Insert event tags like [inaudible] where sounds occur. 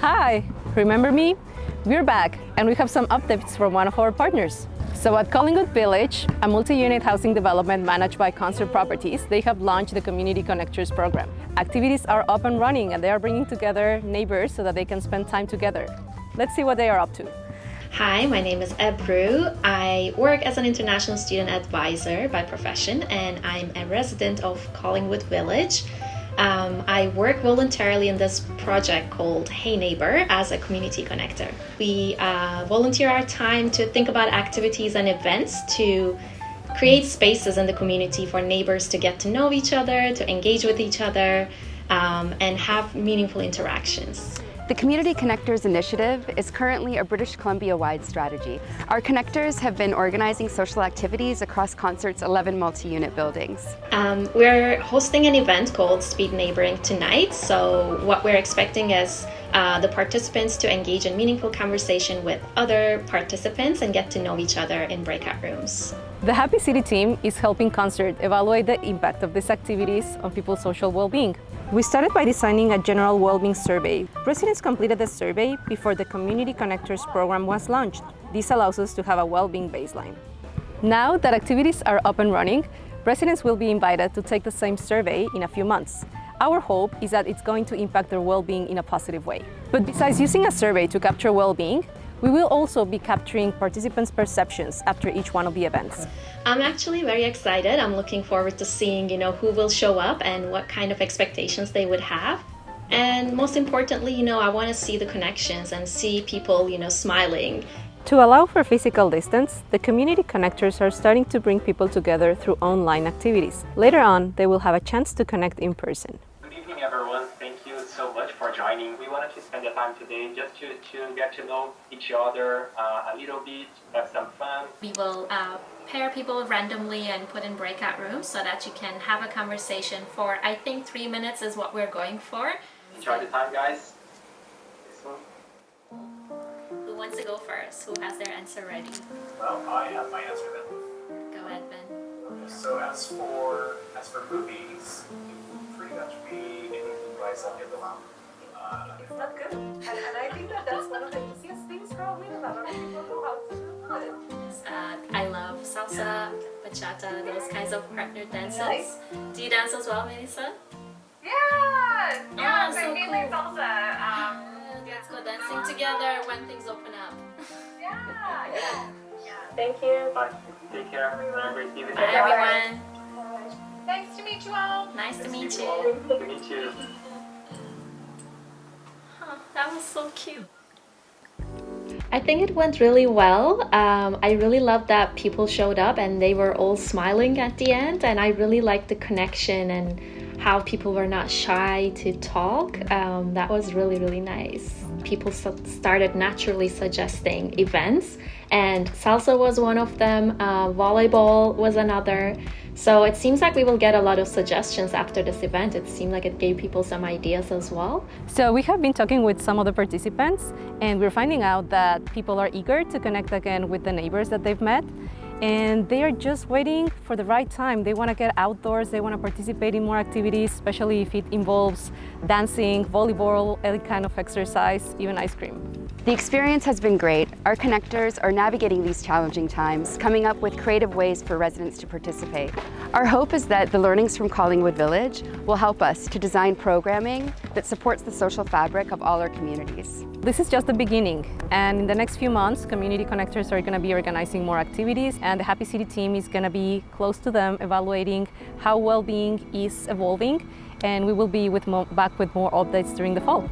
Hi, remember me? We're back and we have some updates from one of our partners. So at Collingwood Village, a multi-unit housing development managed by Concert Properties, they have launched the Community Connectors program. Activities are up and running and they are bringing together neighbors so that they can spend time together. Let's see what they are up to. Hi, my name is Ebru. I work as an international student advisor by profession and I'm a resident of Collingwood Village. Um, I work voluntarily in this project called Hey Neighbor as a community connector. We uh, volunteer our time to think about activities and events to create spaces in the community for neighbors to get to know each other, to engage with each other, um, and have meaningful interactions. The Community Connectors Initiative is currently a British Columbia-wide strategy. Our connectors have been organizing social activities across Concert's 11 multi-unit buildings. Um, we're hosting an event called Speed Neighboring tonight, so what we're expecting is uh, the participants to engage in meaningful conversation with other participants and get to know each other in breakout rooms. The Happy City team is helping Concert evaluate the impact of these activities on people's social well-being. We started by designing a general well-being survey. Residents completed the survey before the Community Connectors program was launched. This allows us to have a well-being baseline. Now that activities are up and running, residents will be invited to take the same survey in a few months. Our hope is that it's going to impact their well-being in a positive way. But besides using a survey to capture well-being, we will also be capturing participants' perceptions after each one of the events. I'm actually very excited. I'm looking forward to seeing, you know, who will show up and what kind of expectations they would have. And most importantly, you know, I want to see the connections and see people, you know, smiling. To allow for physical distance, the community connectors are starting to bring people together through online activities. Later on, they will have a chance to connect in person Good evening, everyone. Thank you so much for joining. We wanted to spend the time today just to, to get to know each other uh, a little bit, have some fun. We will uh, pair people randomly and put in breakout rooms so that you can have a conversation for, I think three minutes is what we're going for. Enjoy the time guys. Wants to go first? Who has their answer ready? Well, I have my answer then. Go ahead, Ben. Okay, So as for as for movies, it would pretty much be anything by uh, it's not good. And, and I think that that's one of the easiest things probably that a lot of people know how to do it. Uh, I love salsa, bachata, those kinds of partner dances. Nice. Do you dance as well, Melissa? Yeah! Yeah, oh, so so cool. like salsa. Together when things open up. [laughs] yeah, yeah. Thank you. Bye. Take care. Everyone. Have a great evening. Bye, everyone. Nice to meet you all. Nice, nice to meet you. you. Nice to meet you. That was so cute. I think it went really well. Um, I really loved that people showed up and they were all smiling at the end, and I really liked the connection and how people were not shy to talk. Um, that was really, really nice. People started naturally suggesting events, and salsa was one of them, uh, volleyball was another. So it seems like we will get a lot of suggestions after this event. It seemed like it gave people some ideas as well. So we have been talking with some of the participants and we're finding out that people are eager to connect again with the neighbors that they've met and they are just waiting for the right time. They want to get outdoors, they want to participate in more activities, especially if it involves dancing, volleyball, any kind of exercise, even ice cream. The experience has been great. Our connectors are navigating these challenging times, coming up with creative ways for residents to participate. Our hope is that the learnings from Collingwood Village will help us to design programming that supports the social fabric of all our communities. This is just the beginning and in the next few months community connectors are going to be organizing more activities and the Happy City team is going to be close to them evaluating how well-being is evolving and we will be with back with more updates during the fall.